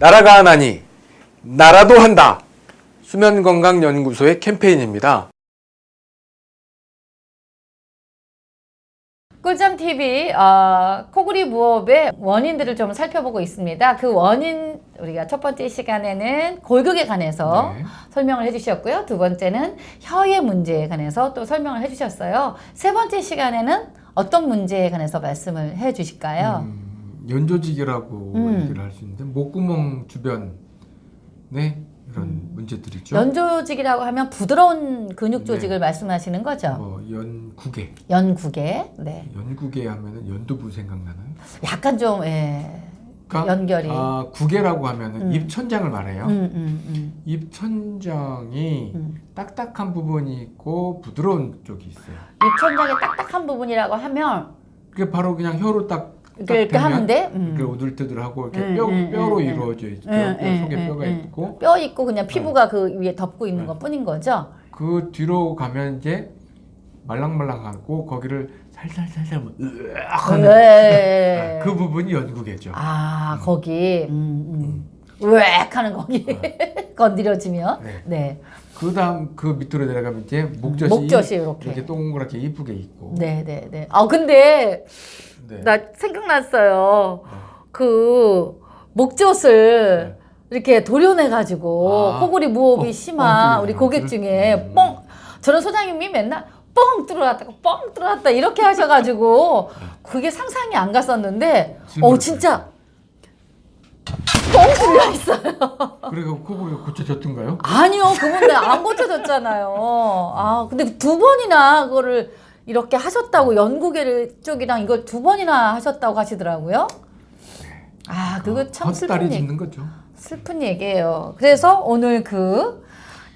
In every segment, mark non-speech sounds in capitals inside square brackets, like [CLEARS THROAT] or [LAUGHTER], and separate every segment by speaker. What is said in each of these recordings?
Speaker 1: 나라가 하나니 나라도 한다. 수면건강연구소의 캠페인입니다.
Speaker 2: 꿀잠 TV 어, 코골이 무호흡의 원인들을 좀 살펴보고 있습니다. 그 원인 우리가 첫 번째 시간에는 골격에 관해서
Speaker 1: 네.
Speaker 2: 설명을 해주셨고요. 두 번째는 혀의 문제에 관해서 또 설명을 해주셨어요. 세 번째 시간에는 어떤 문제에 관해서 말씀을 해주실까요?
Speaker 1: 음, 연조직이라고
Speaker 2: 음.
Speaker 1: 얘기를 할 수 있는데 목구멍 주변에 이런
Speaker 2: 음.
Speaker 1: 문제들이죠.
Speaker 2: 연조직이라고 하면 부드러운 근육
Speaker 1: 네.
Speaker 2: 조직을 말씀하시는 거죠.
Speaker 1: 뭐 연구개,
Speaker 2: 연구개. 네.
Speaker 1: 연구개 하면은 연두부 생각나나요?
Speaker 2: 약간 좀 예.
Speaker 1: 그러니까
Speaker 2: 연결이.
Speaker 1: 아, 구개라고 하면은
Speaker 2: 음.
Speaker 1: 입 천장을 말해요.
Speaker 2: 음, 음, 음,
Speaker 1: 입 천장이
Speaker 2: 음.
Speaker 1: 딱딱한 부분이 있고 부드러운 쪽이 있어요.
Speaker 2: 입천장의 딱딱한 부분이라고 하면
Speaker 1: 그게 바로 그냥 혀로 딱, 대면
Speaker 2: 하는데 음.
Speaker 1: 이렇게 오들뜨들하고 이렇게
Speaker 2: 음,
Speaker 1: 뼈,
Speaker 2: 음,
Speaker 1: 뼈로
Speaker 2: 음, 음.
Speaker 1: 이루어져 있죠.
Speaker 2: 음,
Speaker 1: 뼈
Speaker 2: 음,
Speaker 1: 속에
Speaker 2: 음,
Speaker 1: 뼈가
Speaker 2: 음.
Speaker 1: 있고
Speaker 2: 뼈 있고 그냥 피부가 그 위에 덮고 있는
Speaker 1: 네.
Speaker 2: 것 뿐인 거죠.
Speaker 1: 그 뒤로 가면 이제 말랑말랑하고 거기를 살살살살 뭐 하는
Speaker 2: 네.
Speaker 1: 그 부분이 연구개죠.
Speaker 2: 아 거기 음, 음. 으악 하는 거기 [LAUGHS] 건드려지면
Speaker 1: 네.
Speaker 2: 네.
Speaker 1: 그 다음 그 밑으로 내려가면 이제 목젖이,
Speaker 2: 목젖이 이렇게.
Speaker 1: 이렇게 동그랗게 이쁘게 있고.
Speaker 2: 네, 네, 네. 아 근데
Speaker 1: 네.
Speaker 2: 나 생각났어요.
Speaker 1: 네.
Speaker 2: 그 목젖을 이렇게 도려내 가지고
Speaker 1: 아.
Speaker 2: 코골이 무호흡이
Speaker 1: 어,
Speaker 2: 심한
Speaker 1: 뻥
Speaker 2: 우리 고객? 중에
Speaker 1: 음.
Speaker 2: 뻥 저런 소장님이 맨날 뻥 뚫어놨다 뻥 뚫어놨다 이렇게 하셔가지고 그게 상상이 안 갔었는데 어 진짜 뻥 뚫려 있어요.
Speaker 1: 그래서 코골이가 고쳐졌던가요?
Speaker 2: 아니요 그분 안 고쳐졌잖아요. 아 근데 두 번이나 그거를 이렇게 하셨다고 연구계 쪽이랑 이걸 두 번이나 하셨다고 하시더라고요. 아 그거 참 슬픈 얘기.
Speaker 1: 거죠.
Speaker 2: 슬픈 얘기예요. 그래서 오늘 그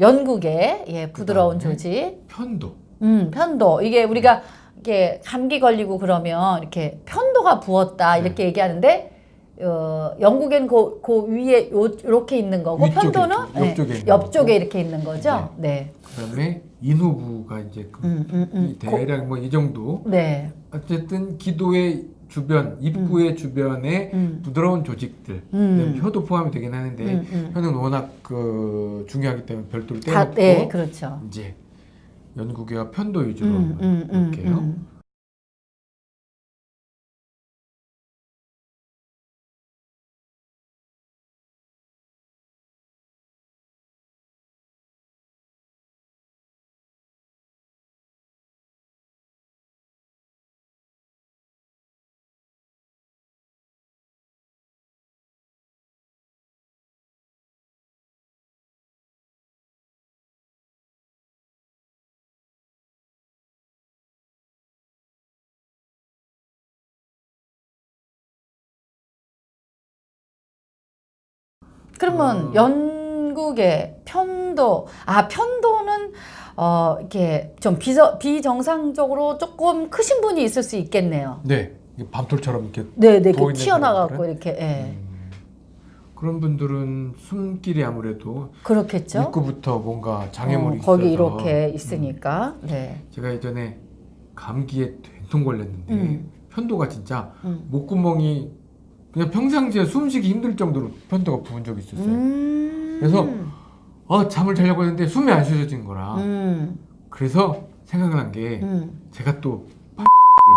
Speaker 2: 연국의 예, 부드러운 조직,
Speaker 1: 편도.
Speaker 2: 음, 편도 이게 우리가 이게 감기 걸리고 그러면 이렇게 편도가 부었다
Speaker 1: 네.
Speaker 2: 이렇게 얘기하는데 어, 영국엔 그, 그 위에 요, 이렇게 있는 거고 편도는
Speaker 1: 있죠. 옆쪽에 있는
Speaker 2: 옆쪽에. 이렇게 있는 거죠. 네.
Speaker 1: 그다음에 인후부가 이제 그
Speaker 2: 음, 음, 음.
Speaker 1: 이 대략 뭐 이 정도.
Speaker 2: 네.
Speaker 1: 어쨌든 기도의 주변, 입구의 주변에
Speaker 2: 음.
Speaker 1: 부드러운 조직들,
Speaker 2: 음.
Speaker 1: 혀도 포함이 되긴 하는데
Speaker 2: 음, 음.
Speaker 1: 혀는 워낙 그 중요하기 때문에 별도로
Speaker 2: 다,
Speaker 1: 떼놓고
Speaker 2: 네, 그렇죠.
Speaker 1: 이제 연구개와 편도 위주로
Speaker 2: 음, 음, 음,
Speaker 1: 볼게요.
Speaker 2: 그러면
Speaker 1: 음.
Speaker 2: 연국의 편도 아 편도는 어 이렇게 좀 비저, 비정상적으로 조금 크신 분이 있을 수 있겠네요.
Speaker 1: 네, 밤톨처럼 이렇게
Speaker 2: 네, 네,
Speaker 1: 부어
Speaker 2: 이렇게
Speaker 1: 있는
Speaker 2: 튀어나가고? 이렇게 예.
Speaker 1: 음, 그런 분들은 숨길이 아무래도
Speaker 2: 그렇겠죠.
Speaker 1: 입구부터 뭔가 장애물이
Speaker 2: 어, 거기
Speaker 1: 있어서
Speaker 2: 이렇게
Speaker 1: 음,
Speaker 2: 있으니까. 네.
Speaker 1: 제가 예전에 감기에 된통 걸렸는데
Speaker 2: 음.
Speaker 1: 편도가 진짜
Speaker 2: 음.
Speaker 1: 목구멍이 그냥 평상시에 숨쉬기 힘들 정도로 편도가 부은 적이 있었어요.
Speaker 2: 음.
Speaker 1: 그래서 어, 잠을 자려고 했는데 숨이 안 쉬어진 거라.
Speaker 2: 음.
Speaker 1: 그래서 생각난 게
Speaker 2: 음.
Speaker 1: 제가 또을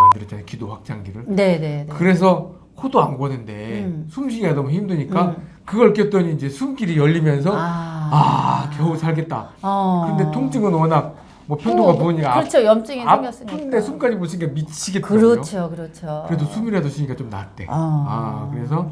Speaker 1: 만들었잖아요. 기도 확장기를.
Speaker 2: 네, 네, 네.
Speaker 1: 그래서 코도 안 고는데
Speaker 2: 음.
Speaker 1: 숨쉬기가 너무 힘드니까
Speaker 2: 음.
Speaker 1: 그걸 꼈더니 이제 숨길이 열리면서 아,
Speaker 2: 아.
Speaker 1: 겨우 살겠다.
Speaker 2: 어.
Speaker 1: 근데 통증은 워낙 뭐 편도가
Speaker 2: 어,
Speaker 1: 부으니까
Speaker 2: 그렇죠. 염증이
Speaker 1: 아,
Speaker 2: 생겼으니까.
Speaker 1: 아픈데 숨까지 못 쉬니까 미치겠더라고요.
Speaker 2: 그렇죠, 그렇죠.
Speaker 1: 그래도 숨이라도 쉬니까 좀 낫대.
Speaker 2: 아.
Speaker 1: 아, 그래서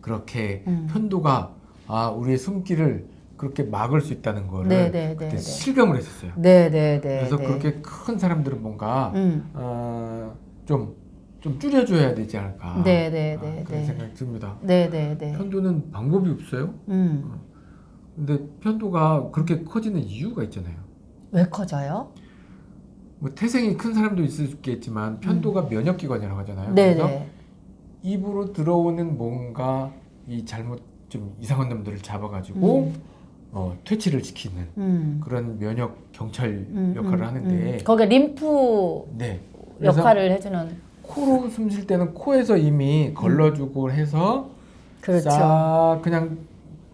Speaker 1: 그렇게
Speaker 2: 음.
Speaker 1: 편도가 아 우리의 숨길을 그렇게 막을 수 있다는 거를
Speaker 2: 네, 네, 네,
Speaker 1: 그때
Speaker 2: 네.
Speaker 1: 실감을 했었어요.
Speaker 2: 네, 네, 네.
Speaker 1: 그래서
Speaker 2: 네.
Speaker 1: 그렇게 큰 사람들은 뭔가
Speaker 2: 음.
Speaker 1: 어, 좀, 좀 줄여줘야 되지 않을까.
Speaker 2: 네, 네,
Speaker 1: 아,
Speaker 2: 네,
Speaker 1: 그런
Speaker 2: 네.
Speaker 1: 생각이 듭니다.
Speaker 2: 네, 네, 네.
Speaker 1: 편도는 방법이 없어요.
Speaker 2: 음.
Speaker 1: 근데 편도가 그렇게 커지는 이유가 있잖아요.
Speaker 2: 왜 커져요?
Speaker 1: 뭐 태생이 큰 사람도 있을 수 있겠지만 편도가 면역기관이라고 하잖아요.
Speaker 2: 음. 네,
Speaker 1: 그래서
Speaker 2: 네.
Speaker 1: 입으로 들어오는 뭔가 이 잘못 좀 이상한 놈들을 잡아가지고
Speaker 2: 음.
Speaker 1: 어, 퇴치를 시키는
Speaker 2: 음.
Speaker 1: 그런 면역 경찰
Speaker 2: 음,
Speaker 1: 역할을
Speaker 2: 음,
Speaker 1: 하는데
Speaker 2: 음. 거기가 림프
Speaker 1: 네
Speaker 2: 역할을 해주는
Speaker 1: 코로 숨 쉴 때는 코에서 이미 걸러주고 해서
Speaker 2: 그렇죠.
Speaker 1: 싹 그냥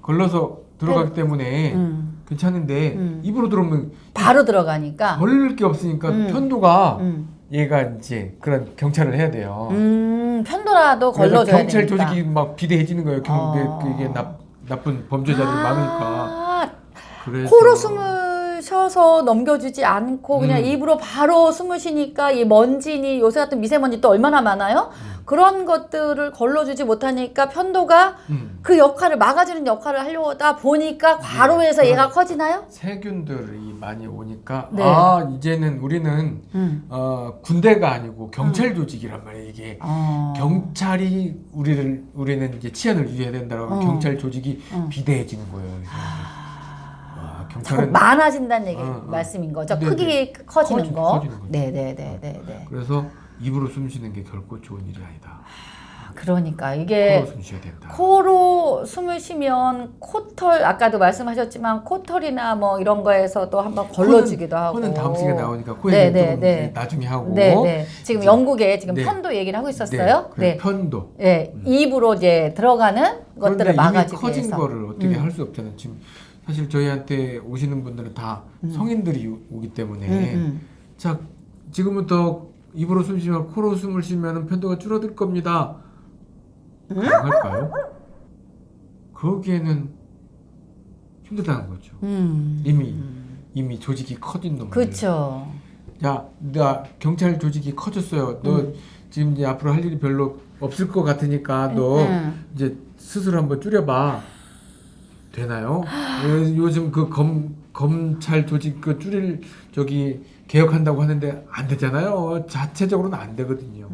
Speaker 1: 걸러서 들어가기 때문에
Speaker 2: 음.
Speaker 1: 괜찮은데
Speaker 2: 음.
Speaker 1: 입으로 들어오면
Speaker 2: 바로 들어가니까.
Speaker 1: 걸릴 게 없으니까
Speaker 2: 음.
Speaker 1: 편도가
Speaker 2: 음.
Speaker 1: 얘가 이제 그런 경찰을 해야 돼요.
Speaker 2: 음, 편도라도 걸러줘야
Speaker 1: 경찰
Speaker 2: 되니까.
Speaker 1: 조직이 막 비대해지는 거예요. 경,
Speaker 2: 어.
Speaker 1: 이게 나, 나쁜 범죄자들이 많으니까.
Speaker 2: 아,
Speaker 1: 그래서
Speaker 2: 코로 숨을 쉬어서 넘겨주지 않고 그냥
Speaker 1: 음.
Speaker 2: 입으로 바로 숨을 쉬니까 이 먼지니 요새 같은 미세먼지 또 얼마나 많아요?
Speaker 1: 음.
Speaker 2: 그런 것들을 걸러주지 못하니까 편도가
Speaker 1: 음,
Speaker 2: 그 역할을 막아주는 역할을 하려다 보니까 과로해서
Speaker 1: 네.
Speaker 2: 얘가 커지나요?
Speaker 1: 세균들이 많이 오니까
Speaker 2: 네.
Speaker 1: 아 이제는 우리는
Speaker 2: 음.
Speaker 1: 어, 군대가 아니고 경찰 조직이란 말이에요. 이게
Speaker 2: 어.
Speaker 1: 경찰이 우리를 우리는 이제 치안을 유지해야 된다고
Speaker 2: 어.
Speaker 1: 경찰 조직이
Speaker 2: 어.
Speaker 1: 비대해지는 거예요. 와, 경찰은
Speaker 2: 많아진다는 얘기
Speaker 1: 어, 어.
Speaker 2: 말씀인 거죠.
Speaker 1: 네,
Speaker 2: 크기 커지는
Speaker 1: 커지-
Speaker 2: 거.
Speaker 1: 커지는 거죠.
Speaker 2: 네네 네 네.
Speaker 1: 그래서 입으로 숨 쉬는 게 결코 좋은 일이 아니다.
Speaker 2: 그러니까 이게
Speaker 1: 코로 숨 쉬어야 된다.
Speaker 2: 코로 숨을 쉬면 코털 아까도 말씀하셨지만 코털이나 뭐 이런 거에서도 한번 걸러주기도 하고.
Speaker 1: 코는 다음 시간에 나오니까
Speaker 2: 네,
Speaker 1: 네,
Speaker 2: 네,
Speaker 1: 좀
Speaker 2: 네.
Speaker 1: 나중에 하고.
Speaker 2: 네, 네. 지금
Speaker 1: 이제-
Speaker 2: 영국에 지금
Speaker 1: 네.
Speaker 2: 편도 얘기를 하고 있었어요.
Speaker 1: 네.
Speaker 2: 네.
Speaker 1: 편도.
Speaker 2: 네. 입으로 이제 들어가는 것들을
Speaker 1: 이미
Speaker 2: 막아주기
Speaker 1: 커진
Speaker 2: 위해서.
Speaker 1: 거를 어떻게
Speaker 2: 음.
Speaker 1: 할수 없잖아요. 지금 사실 저희한테 오시는 분들은 다 성인들이 오- 오기 때문에
Speaker 2: 음, 음.
Speaker 1: 자 지금부터 입으로 숨 쉬면 코로 숨을 쉬면 편도가 줄어들 겁니다. 가능할까요? 거기에는 힘들다는 거죠.
Speaker 2: 음.
Speaker 1: 이미 이미 조직이 커진 놈들.
Speaker 2: 그렇죠.
Speaker 1: 야, 나 경찰 조직이 커졌어요. 너
Speaker 2: 음.
Speaker 1: 지금 이제 앞으로 할 일이 별로 없을 것 같으니까 너
Speaker 2: 음.
Speaker 1: 이제 스스로 한번 줄여봐. 되나요? 요- 요즘 그 검 검찰 조직 그 줄일 저기 개혁한다고 하는데 안 되잖아요. 자체적으로는 안 되거든요.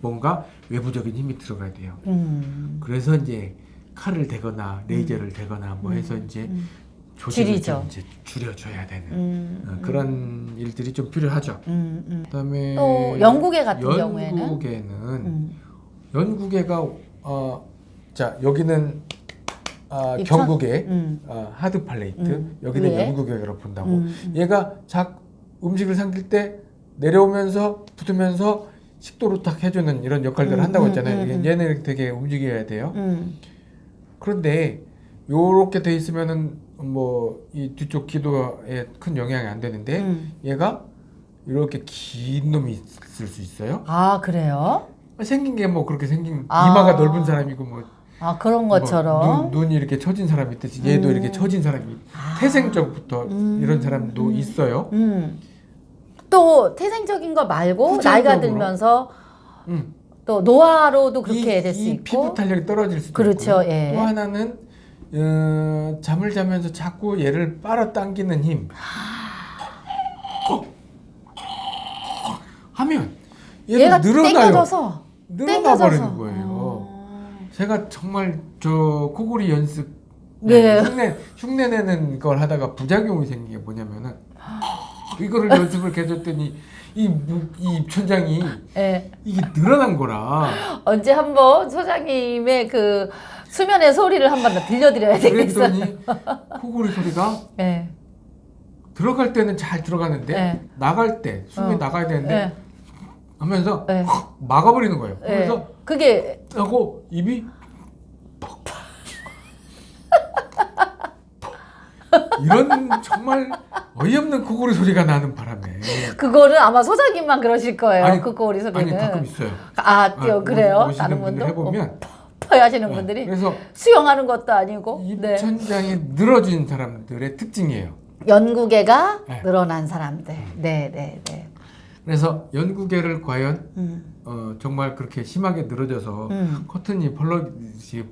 Speaker 1: 뭔가 외부적인 힘이 들어가야 돼요.
Speaker 2: 음.
Speaker 1: 그래서 이제 칼을 대거나 레이저를 대거나 뭐 해서 이제
Speaker 2: 음.
Speaker 1: 조직을
Speaker 2: 줄이죠.
Speaker 1: 좀 이제 줄여줘야 되는
Speaker 2: 음.
Speaker 1: 어, 그런 일들이 좀 필요하죠.
Speaker 2: 음. 음.
Speaker 1: 그다음에
Speaker 2: 또 영국에 같은 경우에는
Speaker 1: 영국에는
Speaker 2: 음.
Speaker 1: 영국에가 어 자 여기는 아,
Speaker 2: 입천?
Speaker 1: 경국의
Speaker 2: 음.
Speaker 1: 어, 하드 팔레이트
Speaker 2: 음.
Speaker 1: 여기는
Speaker 2: 위에?
Speaker 1: 영국에로 본다고
Speaker 2: 음, 음.
Speaker 1: 얘가 작 음식을 삼킬 때 내려오면서 붙으면서 식도로 딱 해주는 이런 역할들을
Speaker 2: 음,
Speaker 1: 한다고
Speaker 2: 음,
Speaker 1: 했잖아요. 얘는 되게 움직여야 돼요.
Speaker 2: 음.
Speaker 1: 그런데 요렇게 돼 있으면은 뭐 이 뒤쪽 기도에 큰 영향이 안 되는데
Speaker 2: 음.
Speaker 1: 얘가 이렇게 긴 놈이 있을 수 있어요.
Speaker 2: 아 그래요?
Speaker 1: 생긴 게 뭐 그렇게 생긴
Speaker 2: 아.
Speaker 1: 이마가 넓은 사람이고 뭐,
Speaker 2: 아 그런
Speaker 1: 뭐
Speaker 2: 것처럼.
Speaker 1: 눈, 눈이 이렇게 처진 사람이 있듯이 얘도
Speaker 2: 음.
Speaker 1: 이렇게 처진 사람이
Speaker 2: 아.
Speaker 1: 태생적부터
Speaker 2: 음.
Speaker 1: 이런 사람도 있어요.
Speaker 2: 음. 또 태생적인 거 말고 나이가
Speaker 1: 후천적으로.
Speaker 2: 들면서
Speaker 1: 음.
Speaker 2: 또 노화로도 그렇게
Speaker 1: 이,
Speaker 2: 될수
Speaker 1: 이
Speaker 2: 있고.
Speaker 1: 피부 탄력이 떨어질 수도
Speaker 2: 그렇죠,
Speaker 1: 있고요.
Speaker 2: 예.
Speaker 1: 또 하나는 어, 잠을 자면서 자꾸 얘를 빨아당기는 힘. 하면
Speaker 2: 얘가
Speaker 1: 늘어나요.
Speaker 2: 땡겨져서
Speaker 1: 늘어나 버리는
Speaker 2: 땡겨져서.
Speaker 1: 거예요.
Speaker 2: 어.
Speaker 1: 제가 정말 저 코골이 연습
Speaker 2: 네.
Speaker 1: 흉내 흉내 내는 걸 하다가 부작용이 생긴 게 뭐냐면은 이거를 [LAUGHS] 연습을 계속 했더니 이, 무- 이 입천장이
Speaker 2: 예.
Speaker 1: 이게 늘어난 거라
Speaker 2: 언제 한번 소장님의 그 수면의 소리를 한번 더 들려드려야 되겠어요.
Speaker 1: 그랬더니 코골이 소리가
Speaker 2: 예.
Speaker 1: 들어갈 때는 잘 들어가는데
Speaker 2: 네.
Speaker 1: 나갈 때 숨이
Speaker 2: 어.
Speaker 1: 나가야 되는데
Speaker 2: 예.
Speaker 1: 하면서
Speaker 2: 예.
Speaker 1: 확 막아버리는 거예요.
Speaker 2: 예.
Speaker 1: 그래서
Speaker 2: 그게
Speaker 1: 하고 입이 퍽. 이런 정말 어이없는 코골이 소리가 나는 바람에
Speaker 2: 그거는 아마 소장님만 그러실 거예요.
Speaker 1: 아니,
Speaker 2: 그 꼬리 소리는.
Speaker 1: 아니 가끔 있어요.
Speaker 2: 아,
Speaker 1: 아,
Speaker 2: 그래요? 다른 분도
Speaker 1: 해보면
Speaker 2: 퍼 하시는
Speaker 1: 네,
Speaker 2: 분들이
Speaker 1: 그래서
Speaker 2: 수영하는 것도 아니고 네.
Speaker 1: 입천장이 늘어진 사람들의 특징이에요.
Speaker 2: 연구개가
Speaker 1: 네.
Speaker 2: 늘어난 사람들. 네, 네, 네.
Speaker 1: 그래서 연구개를 과연
Speaker 2: 음.
Speaker 1: 어, 정말 그렇게 심하게 늘어져서
Speaker 2: 음.
Speaker 1: 커튼이 펄럭이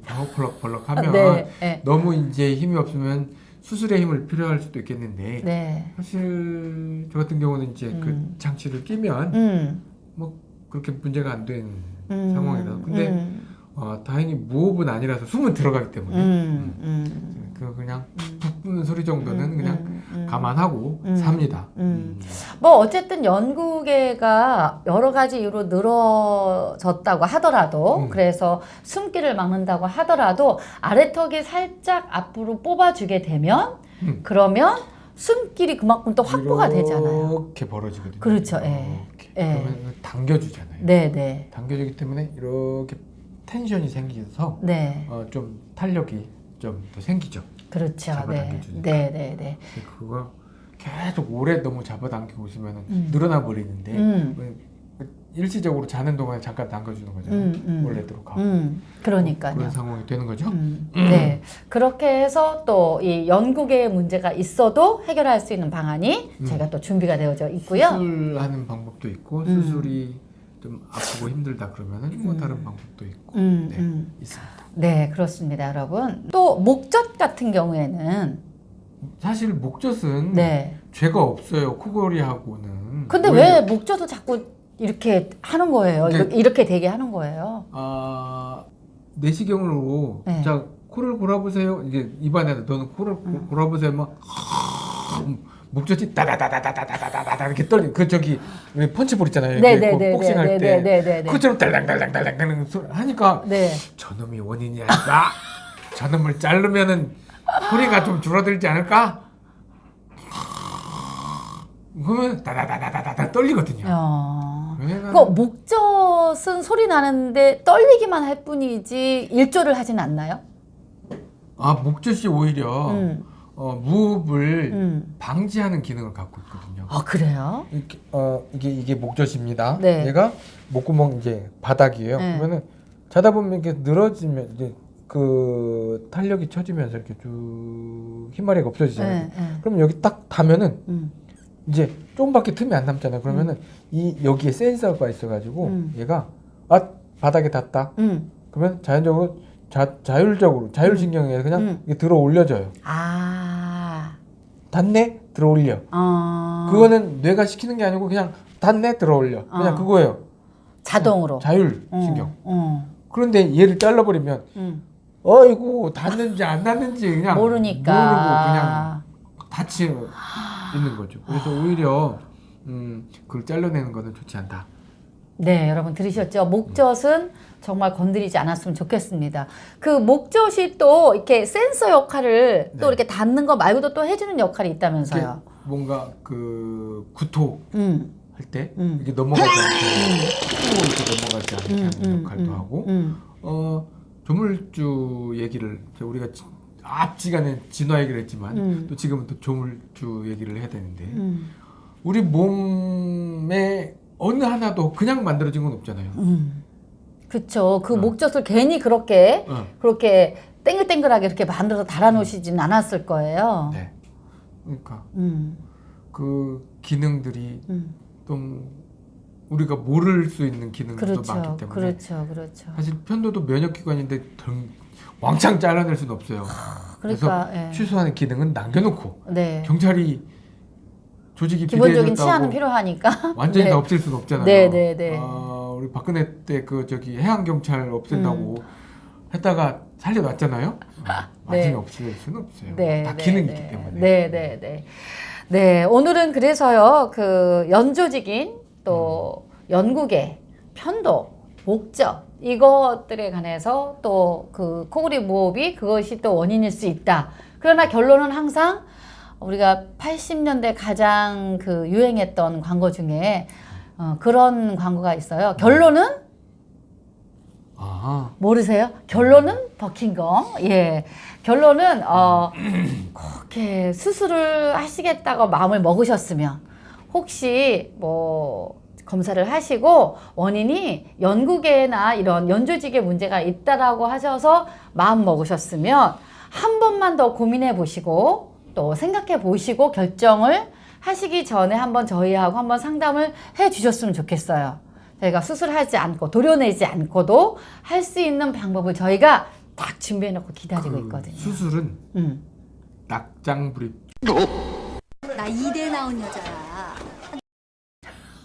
Speaker 1: 펄럭펄럭 하면
Speaker 2: 네, 네.
Speaker 1: 너무 이제 힘이 없으면 수술의 힘을 필요할 수도 있겠는데
Speaker 2: 네.
Speaker 1: 사실 저 같은 경우는 이제
Speaker 2: 음.
Speaker 1: 그 장치를 끼면
Speaker 2: 음.
Speaker 1: 뭐 그렇게 문제가 안 되는
Speaker 2: 음.
Speaker 1: 상황이라서 근데
Speaker 2: 음.
Speaker 1: 어, 다행히 무호흡은 아니라서 숨은 들어가기 때문에
Speaker 2: 음. 음.
Speaker 1: 그 그냥 푹 부는 소리 정도는
Speaker 2: 음.
Speaker 1: 그냥
Speaker 2: 음. 음.
Speaker 1: 감안하고
Speaker 2: 음.
Speaker 1: 삽니다.
Speaker 2: 음. 뭐 어쨌든 연구개가 여러 가지 이유로 늘어졌다고 하더라도
Speaker 1: 음.
Speaker 2: 그래서 숨기를 막는다고 하더라도 아래턱이 살짝 앞으로 뽑아주게 되면
Speaker 1: 음.
Speaker 2: 그러면 숨길이 그만큼 또 확보가 되잖아요.
Speaker 1: 이렇게 벌어지거든요.
Speaker 2: 그렇죠, 예. 예.
Speaker 1: 그러면 당겨주잖아요.
Speaker 2: 네, 네.
Speaker 1: 당겨주기 때문에 이렇게 텐션이 생겨서
Speaker 2: 네.
Speaker 1: 어, 좀 탄력이 좀 더 생기죠.
Speaker 2: 그렇죠. 네.
Speaker 1: 잡아당겨주니까.
Speaker 2: 네, 네, 네.
Speaker 1: 그거 계속 오래 너무 잡아당기고 있으면
Speaker 2: 음.
Speaker 1: 늘어나 버리는데
Speaker 2: 음.
Speaker 1: 그 일시적으로 자는 동안에 잠깐 당겨주는 거잖아요.
Speaker 2: 음, 음.
Speaker 1: 원래대로 가고
Speaker 2: 음. 그러니까요.
Speaker 1: 그런 상황이 되는 거죠.
Speaker 2: 음, 네. 그렇게 해서 또 이 연구계에 문제가 있어도 해결할 수 있는 방안이
Speaker 1: 음.
Speaker 2: 제가 또 준비가 되어져 있고요.
Speaker 1: 수술하는 방법도 있고
Speaker 2: 음.
Speaker 1: 수술이 좀 아프고 힘들다 그러면은 뭐
Speaker 2: 음.
Speaker 1: 다른 방법도 있고
Speaker 2: 음,
Speaker 1: 네,
Speaker 2: 음.
Speaker 1: 있습니다.
Speaker 2: 네, 그렇습니다, 여러분. 또 목젖 같은 경우에는
Speaker 1: 사실 목젖은
Speaker 2: 네.
Speaker 1: 죄가 없어요. 코골이하고는.
Speaker 2: 근데 왜 목젖을 자꾸 이렇게 하는 거예요?
Speaker 1: 네.
Speaker 2: 이렇게, 이렇게 되게 하는 거예요?
Speaker 1: 아 내시경으로
Speaker 2: 네.
Speaker 1: 자 코를 골아보세요. 이제 입안에다 너는 코를 고-
Speaker 2: 음.
Speaker 1: 골아보세요. 막 목젖이 따다다다다다다다다 이렇게 떨리. 그 저기 왜 펀치볼 있잖아요.
Speaker 2: 네,
Speaker 1: 이렇게
Speaker 2: 네,
Speaker 1: 복-
Speaker 2: 네,
Speaker 1: 복싱할
Speaker 2: 네,
Speaker 1: 때
Speaker 2: 네, 네, 네, 네.
Speaker 1: 그것처럼 달랑달랑달랑달랑 소리 하니까
Speaker 2: 네.
Speaker 1: 저놈이 원인이 아닐까? 저놈을 자르면은 소리가 좀 줄어들지 않을까? 그러면 다다다다다다 떨리거든요.
Speaker 2: 어.
Speaker 1: 왜냐면
Speaker 2: 그 목젖은 소리 나는데 떨리기만 할 뿐이지 일조를 하진 않나요?
Speaker 1: 아 목젖이 오히려
Speaker 2: 음.
Speaker 1: 어, 무흡을
Speaker 2: 음.
Speaker 1: 방지하는 기능을 갖고 있거든요.
Speaker 2: 아, 그래요?
Speaker 1: 이렇게, 어, 이게 이게 목젖입니다.
Speaker 2: 네.
Speaker 1: 얘가 목구멍 이제 바닥이에요.
Speaker 2: 네.
Speaker 1: 그러면은 자다 보면 이렇게 늘어지면 이제 그 탄력이 쳐지면서 이렇게 쭉 흰마리가 없어지잖아요.
Speaker 2: 네, 네.
Speaker 1: 그럼 여기 딱 닿으면은
Speaker 2: 음.
Speaker 1: 이제 조금밖에 틈이 안 남잖아요. 그러면은 이 여기에 센서가 있어가지고
Speaker 2: 음.
Speaker 1: 얘가 아 바닥에 닿다.
Speaker 2: 음.
Speaker 1: 그러면 자연적으로 자, 자율적으로 자율신경에 그냥
Speaker 2: 음.
Speaker 1: 이게 들어 올려져요.
Speaker 2: 아.
Speaker 1: 닿네 들어 올려.
Speaker 2: 어.
Speaker 1: 그거는 뇌가 시키는 게 아니고 그냥 닿네 들어 올려. 그냥
Speaker 2: 어.
Speaker 1: 그거예요.
Speaker 2: 자동으로.
Speaker 1: 자율신경.
Speaker 2: 어. 어.
Speaker 1: 그런데 얘를 잘라버리면
Speaker 2: 음.
Speaker 1: 어이구 닿는지 안 닿는지 그냥
Speaker 2: 모르니까.
Speaker 1: 모르고 그냥 닿지 있는 거죠. 그래서 오히려 음, 그걸 잘라내는 거는 좋지 않다.
Speaker 2: 네, 여러분 들으셨죠? 목젖은 정말 건드리지 않았으면 좋겠습니다. 그 목젖이 또 이렇게 센서 역할을 또
Speaker 1: 네.
Speaker 2: 이렇게 닿는 거 말고도 또 해주는 역할이 있다면서요.
Speaker 1: 뭔가 그 구토
Speaker 2: 음,
Speaker 1: 할때
Speaker 2: 음.
Speaker 1: 이게 넘어가지 않게 후 이렇게 넘어가지 않게
Speaker 2: 음,
Speaker 1: 하는
Speaker 2: 음,
Speaker 1: 역할도
Speaker 2: 음,
Speaker 1: 하고
Speaker 2: 음,
Speaker 1: 어 조물주 얘기를 우리가 지- 앞지간에 진화 얘기를 했지만
Speaker 2: 음.
Speaker 1: 또 지금은 또 조물주 얘기를 해야 되는데
Speaker 2: 음,
Speaker 1: 우리 몸에 어느 하나도 그냥 만들어진 건 없잖아요.
Speaker 2: 음. 그쵸. 그
Speaker 1: 어.
Speaker 2: 목젖을 괜히 그렇게
Speaker 1: 어,
Speaker 2: 그렇게 땡글땡글하게 이렇게 만들어서 달아놓으시진 않았을 거예요.
Speaker 1: 네. 그러니까
Speaker 2: 음,
Speaker 1: 그 기능들이
Speaker 2: 음.
Speaker 1: 좀 우리가 모를 수 있는 기능들도
Speaker 2: 그렇죠.
Speaker 1: 많기 때문에
Speaker 2: 그렇죠. 그렇죠.
Speaker 1: 사실 편도도 면역기관인데 덩- 왕창 잘라낼 수는 없어요.
Speaker 2: 그러니까,
Speaker 1: 그래서
Speaker 2: 예.
Speaker 1: 취소하는 기능은 남겨놓고
Speaker 2: 네.
Speaker 1: 경찰이 조직이
Speaker 2: 기본적인 치아는 필요하니까.
Speaker 1: 완전히 [LAUGHS]
Speaker 2: 네.
Speaker 1: 다 없앨 수는 없잖아요.
Speaker 2: 네, 네, 네.
Speaker 1: 아, 우리 박근혜 때 그 저기 해양 경찰 없앤다고
Speaker 2: 음.
Speaker 1: 했다가 살려놨잖아요. 어, 완전히
Speaker 2: 네.
Speaker 1: 없앨 수는 없어요.
Speaker 2: 네,
Speaker 1: 다
Speaker 2: 네,
Speaker 1: 기능이
Speaker 2: 네.
Speaker 1: 있기 때문에.
Speaker 2: 네, 네, 네. 네, 오늘은 그래서요, 그 연조직인 또 연구계, 편도, 목적, 이것들에 관해서 또 그 코골이 무호흡이 그것이 또 원인일 수 있다. 그러나 결론은 항상 우리가 80년대 가장 그 유행했던 광고 중에 어, 그런 광고가 있어요. 결론은
Speaker 1: 아,
Speaker 2: 모르세요? 결론은 버킹검. 예. 결론은 어 [CLEARS THROAT] 그렇게 수술을 하시겠다고 마음을 먹으셨으면 혹시 뭐 검사를 하시고 원인이 연구계나 이런 연조직에 문제가 있다라고 하셔서 마음 먹으셨으면 한 번만 더 고민해 보시고 또 생각해 보시고 결정을 하시기 전에 한번 저희하고 한번 상담을 해 주셨으면 좋겠어요. 저희가 수술하지 않고 도려내지 않고도 할 수 있는 방법을 저희가 딱 준비해 놓고 기다리고
Speaker 1: 그
Speaker 2: 있거든요.
Speaker 1: 수술은
Speaker 2: 음.
Speaker 1: 낙장 불입.
Speaker 3: 나 이대 나온 여자야.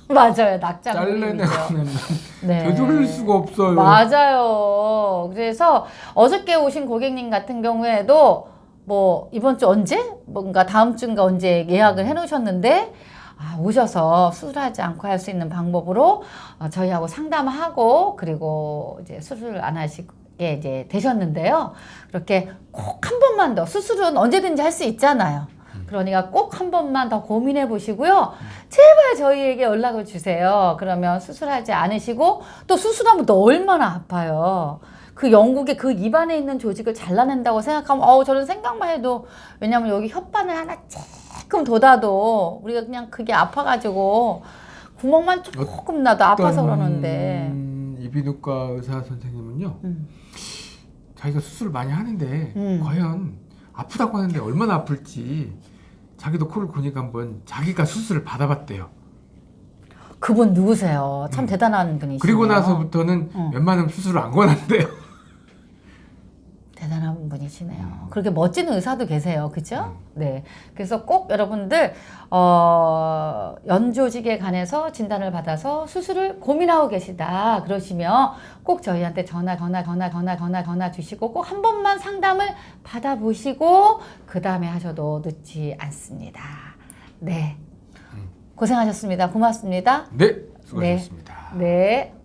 Speaker 2: 맞아요. 낙장
Speaker 1: 잘라내는 [LAUGHS]
Speaker 2: 네.
Speaker 1: 되돌릴 수가 없어요.
Speaker 2: 맞아요. 그래서 어저께 오신 고객님 같은 경우에도 뭐 이번 주 언제 뭔가 다음 주인가 언제 예약을 해 놓으셨는데 아, 오셔서 수술하지 않고 할 수 있는 방법으로 어, 저희하고 상담하고 그리고 이제 수술 안 하시게 이제 되셨는데요. 그렇게 꼭 한 번만 더 수술은 언제든지 할 수 있잖아요. 그러니까 꼭 한 번만 더 고민해 보시고요. 제발 저희에게 연락을 주세요. 그러면 수술하지 않으시고 또 수술하면 또 얼마나 아파요. 그 영국의 그 입안에 있는 조직을 잘라낸다고 생각하면 어우 저는 생각만 해도 왜냐면 여기 혓바늘 하나 조금 돋아도 우리가 그냥 그게 아파가지고 구멍만 조금 나도 아파서 그러는데
Speaker 1: 이비인후과 의사 선생님은요.
Speaker 2: 음.
Speaker 1: 자기가 수술 많이 하는데
Speaker 2: 음.
Speaker 1: 과연 아프다고 하는데 얼마나 아플지 자기도 코를 고니까 한번 자기가 수술을 받아봤대요.
Speaker 2: 그분 누구세요? 참 대단한 분이시네요.
Speaker 1: 음. 그리고 나서부터는
Speaker 2: 어.
Speaker 1: 웬만하면 수술을 안 권한대요.
Speaker 2: 대단한 분이시네요.
Speaker 1: 음.
Speaker 2: 그렇게 멋진 의사도 계세요. 그죠? 네. 그래서 꼭 여러분들, 어, 연조직에 관해서 진단을 받아서 수술을 고민하고 계시다. 그러시면 꼭 저희한테 전화, 전화, 전화, 전화, 전화, 전화 주시고 꼭 한 번만 상담을 받아보시고 그 다음에 하셔도 늦지 않습니다. 네.
Speaker 1: 음.
Speaker 2: 고생하셨습니다. 고맙습니다.
Speaker 1: 네, 수고하셨습니다.
Speaker 2: 네.
Speaker 4: Cause